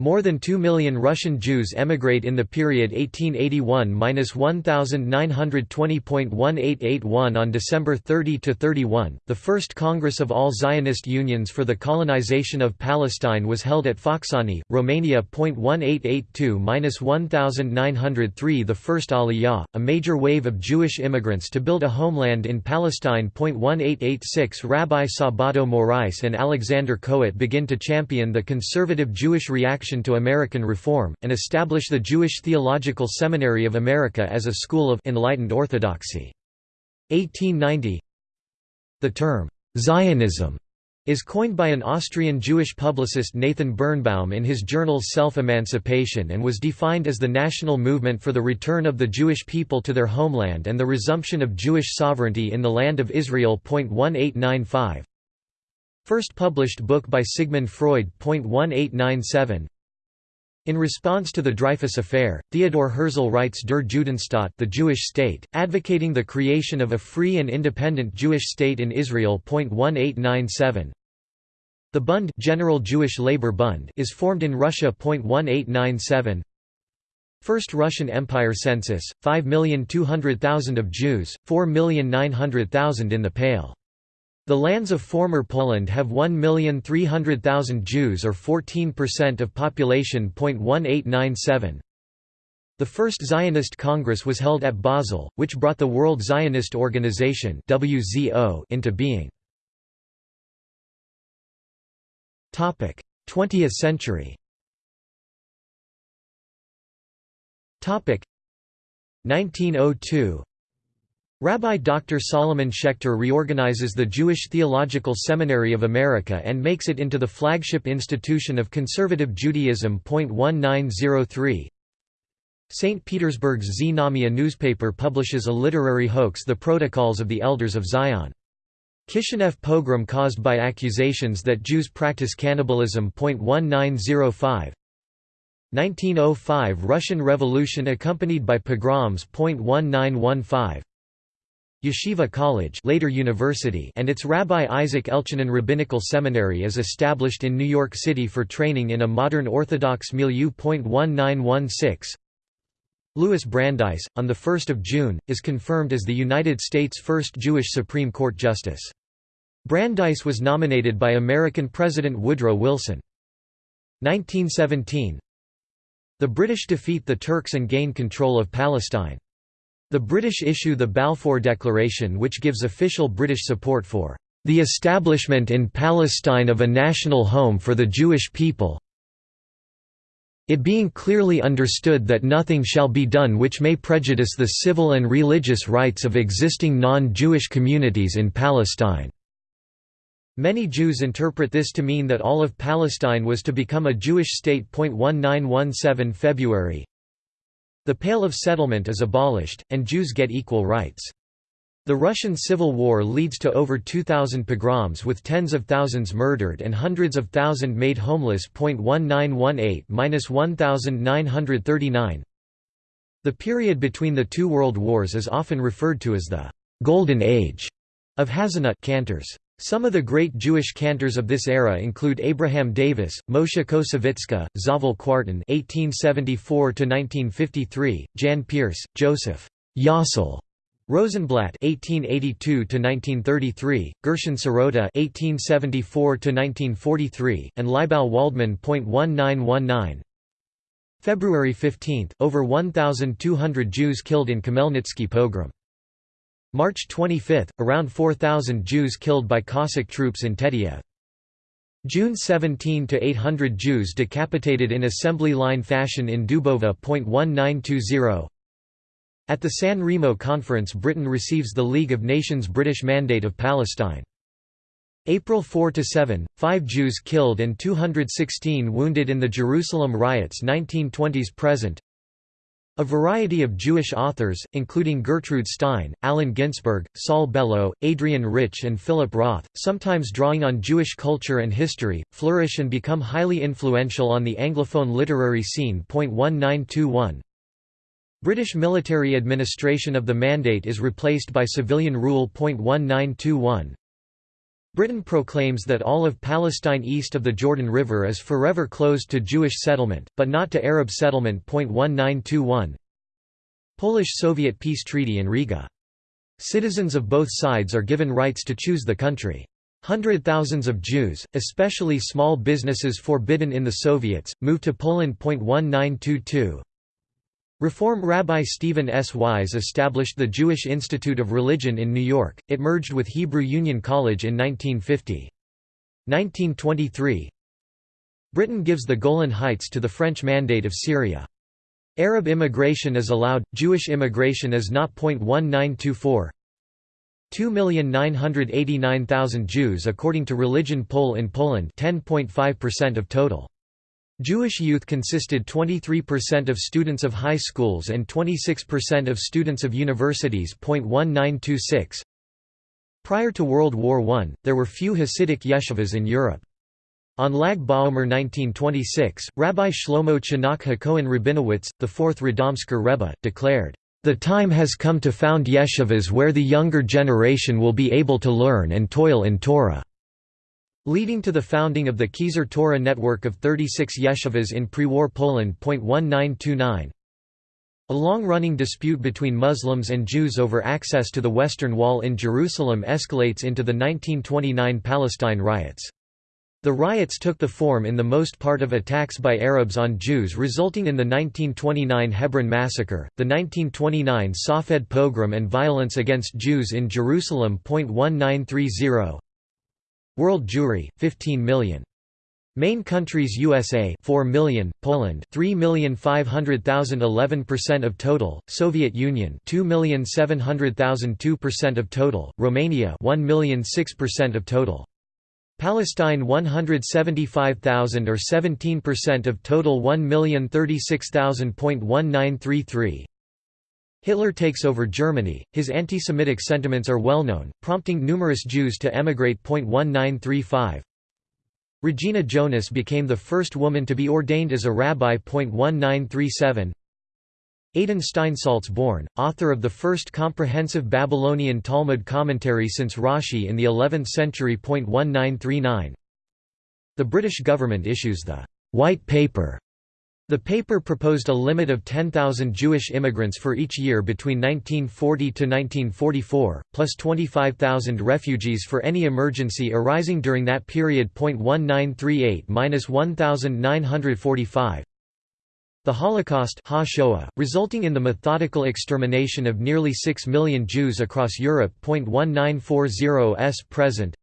More than 2 million Russian Jews emigrate in the period 1881–1920.1881 On December 30–31, the First Congress of All Zionist Unions for the Colonization of Palestine was held at Focșani, Romania. 1882–1903 The First Aliyah, a major wave of Jewish immigrants to build a homeland in Palestine. 1886 Rabbi Sabato Morais and Alexander Kohut begin to champion the conservative Jewish reaction to American reform, and establish the Jewish Theological Seminary of America as a school of enlightened orthodoxy. 1890 The term, Zionism is coined by an Austrian Jewish publicist Nathan Birnbaum in his journal Self-Emancipation and was defined as the national movement for the return of the Jewish people to their homeland and the resumption of Jewish sovereignty in the land of Israel. 1895 First published book by Sigmund Freud. 1897 in response to the Dreyfus Affair, Theodor Herzl writes Der Judenstaat the Jewish state, advocating the creation of a free and independent Jewish state in Israel. 1897 the Bund General Jewish Labor Bund is formed in Russia. 1897 First Russian Empire census, 5,200,000 of Jews, 4,900,000 in the Pale. The lands of former Poland have 1,300,000 Jews or 14% of population. 1897 The first Zionist Congress was held at Basel, which brought the World Zionist Organization WZO into being. 20th century. 1902 Rabbi Dr. Solomon Schechter reorganizes the Jewish Theological Seminary of America and makes it into the flagship institution of conservative Judaism. 1903 St. Petersburg's Znamya newspaper publishes a literary hoax The Protocols of the Elders of Zion. Kishinev pogrom caused by accusations that Jews practice cannibalism. 1905 1905 Russian Revolution accompanied by pogroms. 1915 Yeshiva College later University and its Rabbi Isaac Elchanan Rabbinical Seminary is established in New York City for training in a modern Orthodox milieu. 1916 Louis Brandeis, on 1 June, is confirmed as the United States' first Jewish Supreme Court Justice. Brandeis was nominated by American President Woodrow Wilson. 1917 The British defeat the Turks and gain control of Palestine. The British issue the Balfour Declaration which gives official British support for the establishment in Palestine of a national home for the Jewish people it being clearly understood that nothing shall be done which may prejudice the civil and religious rights of existing non-Jewish communities in Palestine." Many Jews interpret this to mean that all of Palestine was to become a Jewish state. 1917 February The Pale of Settlement is abolished, and Jews get equal rights. The Russian Civil War leads to over 2,000 pogroms with tens of thousands murdered and hundreds of thousands made homeless. 1918–1939 The period between the two world wars is often referred to as the «Golden Age» of Hazzanut cantors. Some of the great Jewish cantors of this era include Abraham Davis, Moshe Koussevitzky, Zavel Kwartin (1874–1953), Jan Peerce, Joseph Yossel Rosenblatt (1882–1933), Gershon Sirota (1874–1943), and Leibal Waldman. 1919. February 15, over 1,200 Jews killed in Khmelnytsky pogrom. March 25, around 4,000 Jews killed by Cossack troops in Tetiev. June 17 to 800 Jews decapitated in assembly line fashion in Dubova. 1920 At the San Remo conference Britain receives the League of Nations British Mandate of Palestine. April 4 to 7, 5 Jews killed and 216 wounded in the Jerusalem riots 1920s present a variety of Jewish authors, including Gertrude Stein, Allen Ginsberg, Saul Bellow, Adrienne Rich and Philip Roth, sometimes drawing on Jewish culture and history, flourish and become highly influential on the Anglophone literary scene. 1921 British military administration of the Mandate is replaced by civilian rule. 1921 Britain proclaims that all of Palestine east of the Jordan River is forever closed to Jewish settlement, but not to Arab settlement. 1921 Polish-Soviet peace treaty in Riga. Citizens of both sides are given rights to choose the country. Hundred thousands of Jews, especially small businesses forbidden in the Soviets, moved to Poland. 1922 Reform Rabbi Stephen S. Wise established the Jewish Institute of Religion in New York, it merged with Hebrew Union College in 1950. 1923 Britain gives the Golan Heights to the French Mandate of Syria. Arab immigration is allowed, Jewish immigration is not. 1924 2,989,000 Jews according to Religion Poll in Poland 10.5% of total. Jewish youth consisted 23% of students of high schools and 26% of students of universities. 1926. Prior to World War I, there were few Hasidic yeshivas in Europe. On Lag BaOmer 1926, Rabbi Shlomo Chanach HaKohen Rabinowitz, the fourth Radomsker Rebbe, declared, the time has come to found yeshivas where the younger generation will be able to learn and toil in Torah." Leading to the founding of the Keser Torah network of 36 yeshivas in pre-war Poland. 1929. A long-running dispute between Muslims and Jews over access to the Western Wall in Jerusalem escalates into the 1929 Palestine riots. The riots took the form in the most part of attacks by Arabs on Jews resulting in the 1929 Hebron massacre, the 1929 Safed pogrom and violence against Jews in Jerusalem. 1930 World Jewry, 15 million. Main countries USA 4 million, Poland 3,500,000 11% of total, Soviet Union 2,700,000 2% of total, Romania 1,006% of total. Palestine 175,000 or 17% of total 1,036,000.1933 Hitler takes over Germany, his anti-Semitic sentiments are well known, prompting numerous Jews to emigrate. 1935 Regina Jonas became the first woman to be ordained as a rabbi. 1937 Adin Steinsaltz born, author of the first comprehensive Babylonian Talmud commentary since Rashi in the 11th century. 1939 The British government issues the White Paper. The paper proposed a limit of 10,000 Jewish immigrants for each year between 1940 to 1944, plus 25,000 refugees for any emergency arising during that period. 1938-1945 the Holocaust resulting in the methodical extermination of nearly 6 million Jews across Europe. 1940s present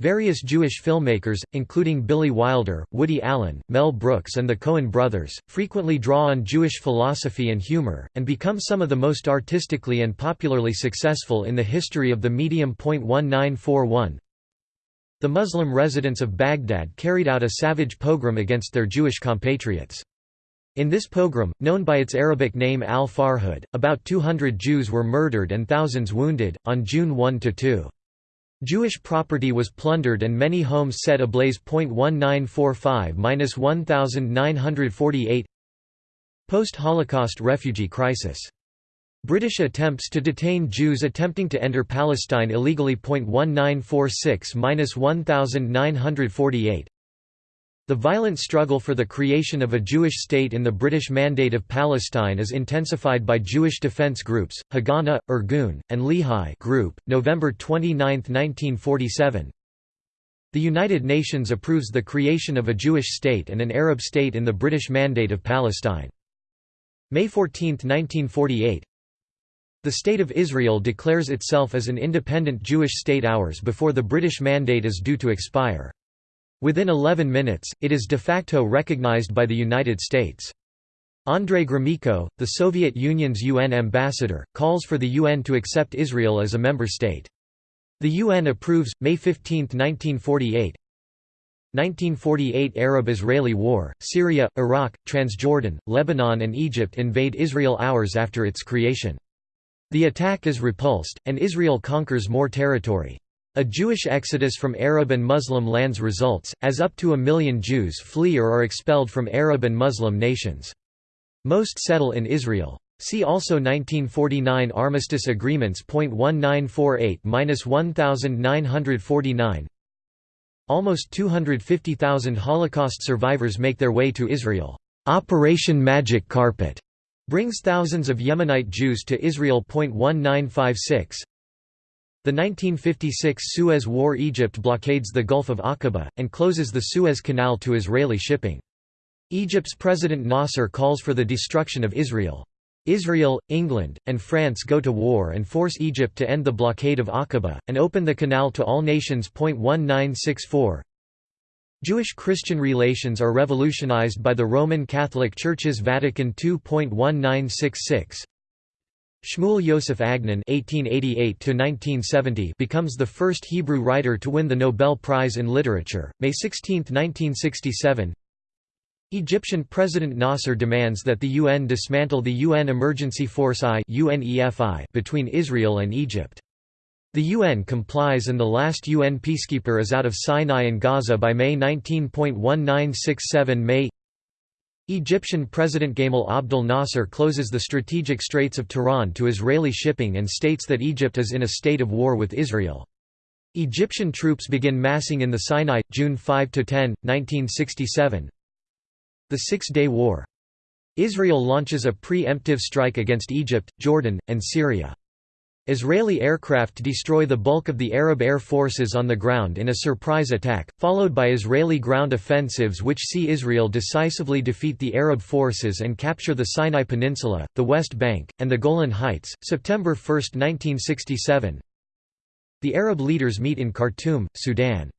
Various Jewish filmmakers, including Billy Wilder, Woody Allen, Mel Brooks and the Coen brothers, frequently draw on Jewish philosophy and humor, and become some of the most artistically and popularly successful in the history of the medium. 1941 The Muslim residents of Baghdad carried out a savage pogrom against their Jewish compatriots. In this pogrom, known by its Arabic name al-Farhud, about 200 Jews were murdered and thousands wounded, on June 1–2. Jewish property was plundered and many homes set ablaze. 1945–1948 Post-Holocaust refugee crisis. British attempts to detain Jews attempting to enter Palestine illegally. 1946–1948 the violent struggle for the creation of a Jewish state in the British Mandate of Palestine is intensified by Jewish defense groups, Haganah, Irgun, and Lehi group. November 29, 1947 The United Nations approves the creation of a Jewish state and an Arab state in the British Mandate of Palestine. May 14, 1948 the State of Israel declares itself as an independent Jewish state hours before the British Mandate is due to expire. Within 11 minutes, it is de facto recognized by the United States. Andrei Gromyko, the Soviet Union's UN ambassador, calls for the UN to accept Israel as a member state. The UN approves, May 15, 1948 1948 Arab-Israeli War, Syria, Iraq, Transjordan, Lebanon and Egypt invade Israel hours after its creation. The attack is repulsed, and Israel conquers more territory. A Jewish exodus from Arab and Muslim lands results, as up to a million Jews flee or are expelled from Arab and Muslim nations. Most settle in Israel. See also 1949 Armistice Agreements. 1948–1949 Almost 250,000 Holocaust survivors make their way to Israel. Operation Magic Carpet brings thousands of Yemenite Jews to Israel. 1956 the 1956 Suez War Egypt blockades the Gulf of Aqaba, and closes the Suez Canal to Israeli shipping. Egypt's President Nasser calls for the destruction of Israel. Israel, England, and France go to war and force Egypt to end the blockade of Aqaba, and open the canal to all nations. 1964 Jewish-Christian relations are revolutionized by the Roman Catholic Church's Vatican II.1966 Shmuel Yosef Agnon (1888–1970) becomes the first Hebrew writer to win the Nobel Prize in Literature. May 16, 1967. Egyptian President Nasser demands that the UN dismantle the UN Emergency Force I between Israel and Egypt. The UN complies and the last UN peacekeeper is out of Sinai and Gaza by May 19.1967 May Egyptian President Gamal Abdel Nasser closes the strategic Straits of Tiran to Israeli shipping and states that Egypt is in a state of war with Israel. Egyptian troops begin massing in the Sinai, June 5–10, 1967 The Six-Day War. Israel launches a pre-emptive strike against Egypt, Jordan, and Syria. Israeli aircraft destroy the bulk of the Arab air forces on the ground in a surprise attack, followed by Israeli ground offensives which see Israel decisively defeat the Arab forces and capture the Sinai Peninsula, the West Bank, and the Golan Heights. September 1, 1967. The Arab leaders meet in Khartoum, Sudan.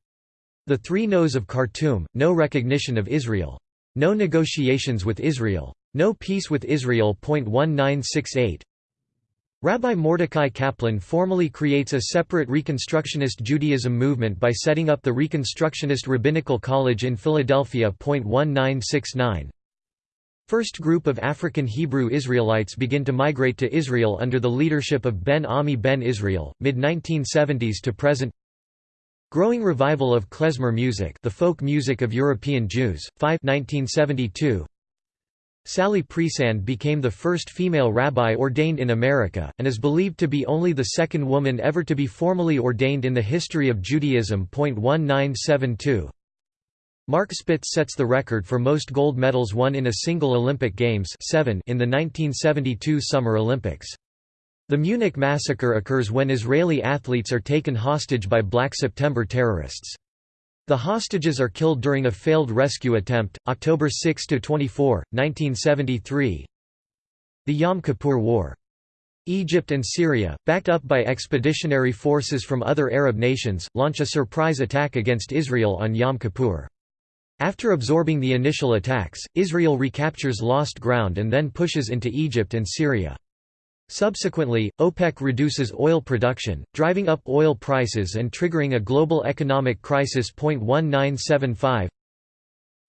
The three no's of Khartoum, no recognition of Israel. No negotiations with Israel. No peace with Israel. 1968 Rabbi Mordecai Kaplan formally creates a separate Reconstructionist Judaism movement by setting up the Reconstructionist Rabbinical College in Philadelphia. 1969 First group of African Hebrew Israelites begin to migrate to Israel under the leadership of Ben Ami Ben Israel, mid-1970s to present. Growing revival of klezmer music the folk music of European Jews, 5 1972 Sally Priesand became the first female rabbi ordained in America, and is believed to be only the second woman ever to be formally ordained in the history of Judaism. 1972 Mark Spitz sets the record for most gold medals won in a single Olympic Games seven in the 1972 Summer Olympics. The Munich massacre occurs when Israeli athletes are taken hostage by Black September terrorists. The hostages are killed during a failed rescue attempt, October 6–24, 1973 The Yom Kippur War. Egypt and Syria, backed up by expeditionary forces from other Arab nations, launch a surprise attack against Israel on Yom Kippur. After absorbing the initial attacks, Israel recaptures lost ground and then pushes into Egypt and Syria. Subsequently, OPEC reduces oil production, driving up oil prices and triggering a global economic crisis. 1975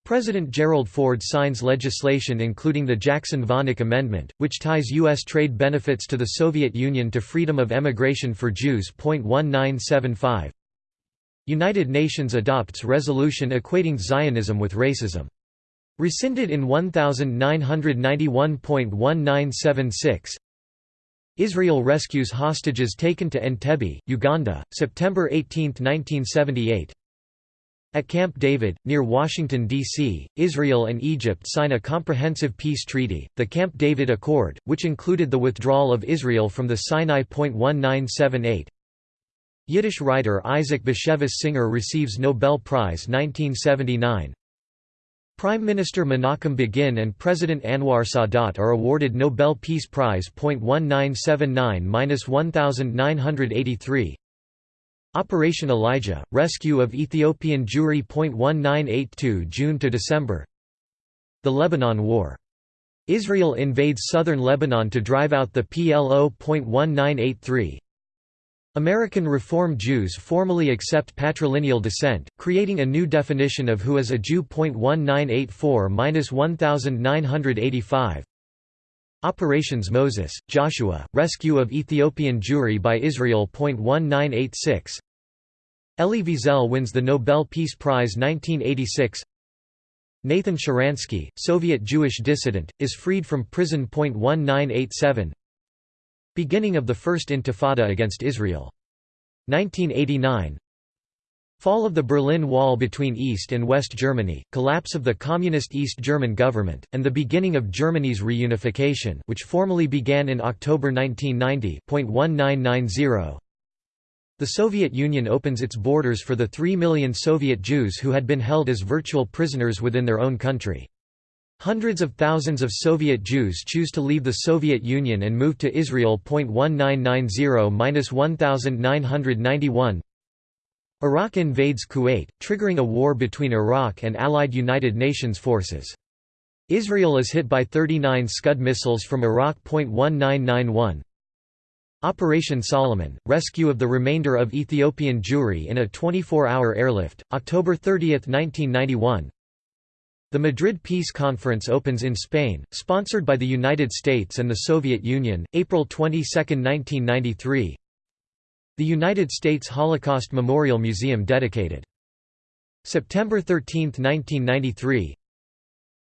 President Gerald Ford signs legislation including the Jackson-Vanik Amendment, which ties U.S. trade benefits to the Soviet Union to freedom of emigration for Jews. 1975 United Nations adopts resolution equating Zionism with racism. Rescinded in 1991.1976 Israel rescues hostages taken to Entebbe, Uganda, September 18, 1978. At Camp David, near Washington, D.C., Israel and Egypt sign a comprehensive peace treaty, the Camp David Accord, which included the withdrawal of Israel from the Sinai. 1978. Yiddish writer Isaac Bashevis Singer receives Nobel Prize 1979. Prime Minister Menachem Begin and President Anwar Sadat are awarded Nobel Peace Prize. 1979–1983 Operation Elijah, rescue of Ethiopian Jewry. 1982 June to December The Lebanon War. Israel invades southern Lebanon to drive out the PLO. 1983 American Reform Jews formally accept patrilineal descent, creating a new definition of who is a Jew. 1984–1985 Operations Moses, Joshua, rescue of Ethiopian Jewry by Israel. 1986 Elie Wiesel wins the Nobel Peace Prize 1986 Nathan Sharansky, Soviet Jewish dissident, is freed from prison. 1987 Beginning of the First Intifada against Israel. 1989 Fall of the Berlin Wall between East and West Germany, collapse of the Communist East German government, and the beginning of Germany's reunification which formally began in October 1990 The Soviet Union opens its borders for the 3 million Soviet Jews who had been held as virtual prisoners within their own country. Hundreds of thousands of Soviet Jews choose to leave the Soviet Union and move to Israel. 1990–1991 Iraq invades Kuwait, triggering a war between Iraq and Allied United Nations forces. Israel is hit by 39 Scud missiles from Iraq. 1991 Operation Solomon, rescue of the remainder of Ethiopian Jewry in a 24-hour airlift, October 30, 1991 The Madrid Peace Conference opens in Spain, sponsored by the United States and the Soviet Union, April 22, 1993 The United States Holocaust Memorial Museum dedicated. September 13, 1993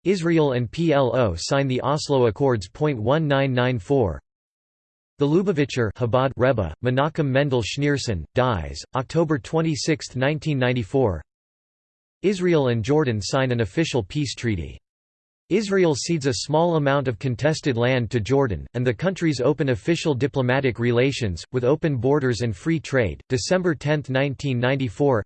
Israel and PLO sign the Oslo Accords. 1994 the Lubavitcher Chabad Rebbe, Menachem Mendel Schneerson, dies, October 26, 1994 Israel and Jordan sign an official peace treaty. Israel cedes a small amount of contested land to Jordan, and the countries open official diplomatic relations, with open borders and free trade. December 10, 1994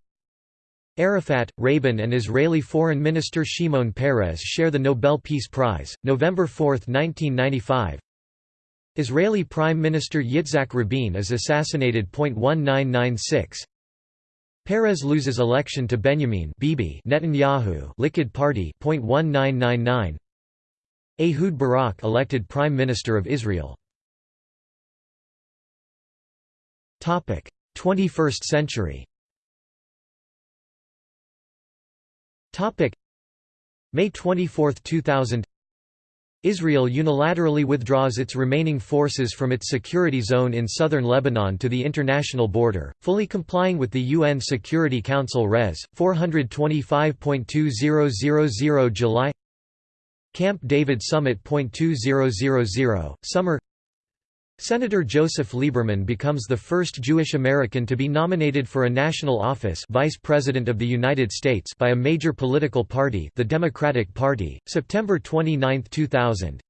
Arafat, Rabin and Israeli Foreign Minister Shimon Peres share the Nobel Peace Prize, November 4, 1995 Israeli Prime Minister Yitzhak Rabin is assassinated. 1996 Peres loses election to Benjamin Bibi Netanyahu Likud Party. 1999 Ehud Barak elected Prime Minister of Israel. Topic: 21st century. May 24, 2000 Israel unilaterally withdraws its remaining forces from its security zone in southern Lebanon to the international border, fully complying with the UN Security Council Res. 425.2000 July Camp David Summit. 2000 Summer Senator Joseph Lieberman becomes the first Jewish American to be nominated for a national office Vice President of the United States by a major political party the Democratic Party, September 29, 2000.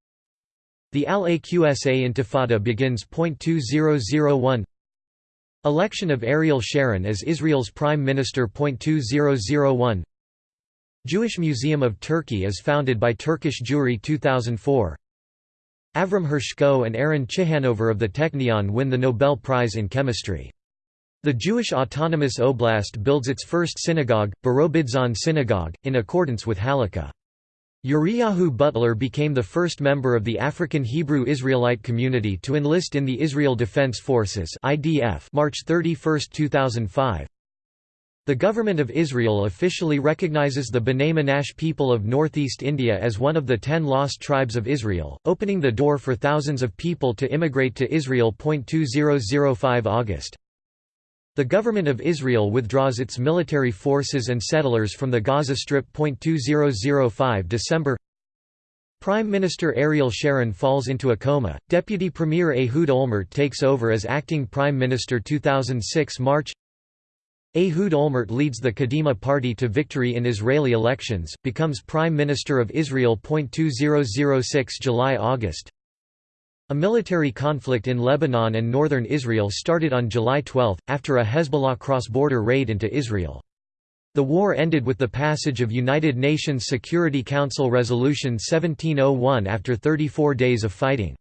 The Al-Aqsa Intifada begins. 2001 Election of Ariel Sharon as Israel's Prime Minister. 2001 Jewish Museum of Turkey is founded by Turkish Jewry 2004 Avram Hershko and Aaron Ciechanover of the Technion win the Nobel Prize in Chemistry. The Jewish Autonomous Oblast builds its first synagogue, Birobidzhan Synagogue, in accordance with Halakha. Uriyahu Butler became the first member of the African Hebrew Israelite community to enlist in the Israel Defense Forces March 31, 2005. The Government of Israel officially recognizes the B'nai people of northeast India as one of the ten lost tribes of Israel, opening the door for thousands of people to immigrate to Israel. 2005 August. The Government of Israel withdraws its military forces and settlers from the Gaza Strip. 2005 December Prime Minister Ariel Sharon falls into a coma, Deputy Premier Ehud Olmert takes over as acting Prime Minister 2006 March Ehud Olmert leads the Kadima party to victory in Israeli elections, becomes Prime Minister of Israel. 2006 July-August A military conflict in Lebanon and northern Israel started on July 12, after a Hezbollah cross-border raid into Israel. The war ended with the passage of United Nations Security Council Resolution 1701 after 34 days of fighting.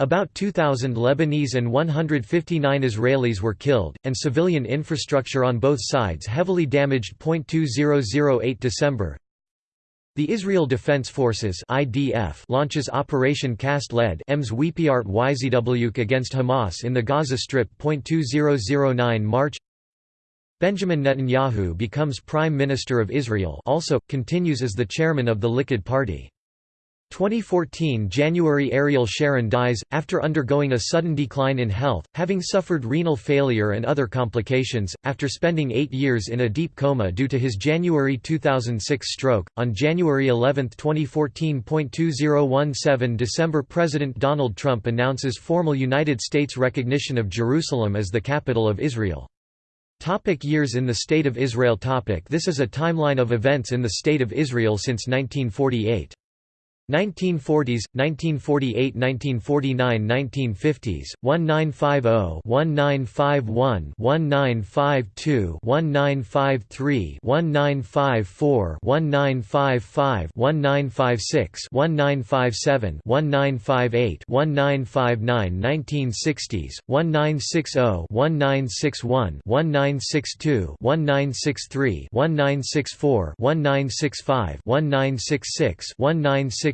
About 2,000 Lebanese and 159 Israelis were killed, and civilian infrastructure on both sides heavily damaged. 2008 December The Israel Defense Forces (IDF) launches Operation Cast Lead against Hamas in the Gaza Strip. 2009 March Benjamin Netanyahu becomes Prime Minister of Israel also, continues as the chairman of the Likud Party. 2014 January Ariel Sharon dies, after undergoing a sudden decline in health, having suffered renal failure and other complications, after spending eight years in a deep coma due to his January 2006 stroke. On January 11, 2014. 2017 December President Donald Trump announces formal United States recognition of Jerusalem as the capital of Israel. Topic years in the State of Israel topic This is a timeline of events in the State of Israel since 1948. 1940s, 1948 1949 1950s, 1950 1951 1952 1953 1954 1955 1956 1957 1958 1959 1960s, 1960 1961 1962 1963 1964 1965 1966 1966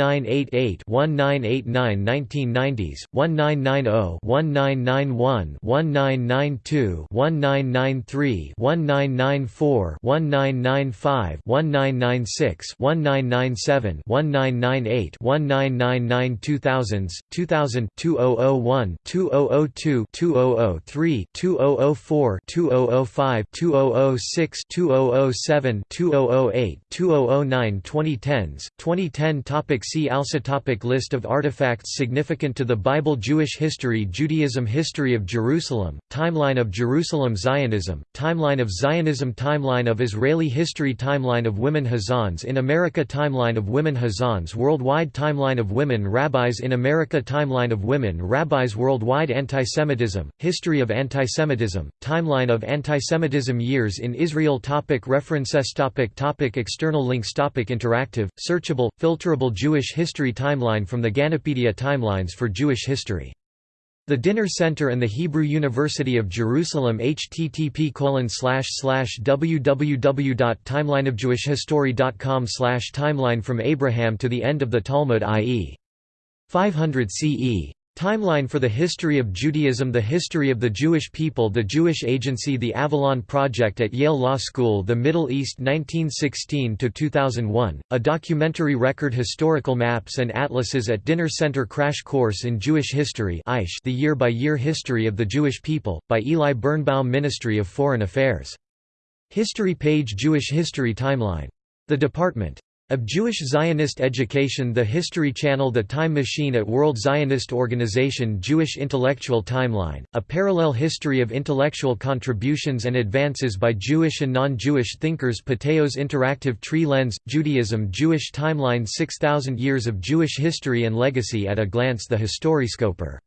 1970s 1970 1971 1972 1973 1974 1975 1976 1977 1978 1979 1980s 1980 1981 1982 1983 1984 1985 1986 1987 1988 1989 1990s 1990 1991 1992 1993 1994 1995 1996 1997 1998 1999 2000s 2000 2001 2002 2003 2004 2005 2006 2007 2008 2009 2010s 2010 topic See also topic List of artifacts significant to the Bible Jewish history Judaism History of Jerusalem, Timeline of Jerusalem Zionism, Timeline of Zionism Timeline of Israeli history Timeline of women Hazzans in America Timeline of women Hazzans Worldwide Timeline of women rabbis in America Timeline of women rabbis Worldwide Antisemitism, History of Antisemitism, Timeline of Antisemitism Years in Israel topic References topic topic External links topic Interactive, searchable, filterable Jewish history timeline from the Ganopedia Timelines for Jewish History the Dinur Center and the Hebrew University of Jerusalem http www.timelineofjewishhistory.com timeline from Abraham to the end of the Talmud i.e. 500 CE Timeline for the History of Judaism The History of the Jewish People The Jewish Agency The Avalon Project at Yale Law School The Middle East 1916–2001, a documentary record Historical maps and atlases at Dinur Center Crash Course in Jewish History The Year-by-Year History of the Jewish People, by Eli Birnbaum Ministry of Foreign Affairs. History page Jewish History Timeline. The Department. Of Jewish Zionist Education The History Channel The Time Machine at World Zionist Organization Jewish Intellectual Timeline, a parallel history of intellectual contributions and advances by Jewish and non-Jewish thinkers Patheos Interactive Tree Lens, Judaism Jewish Timeline 6,000 Years of Jewish History and Legacy at a Glance The Historiescoper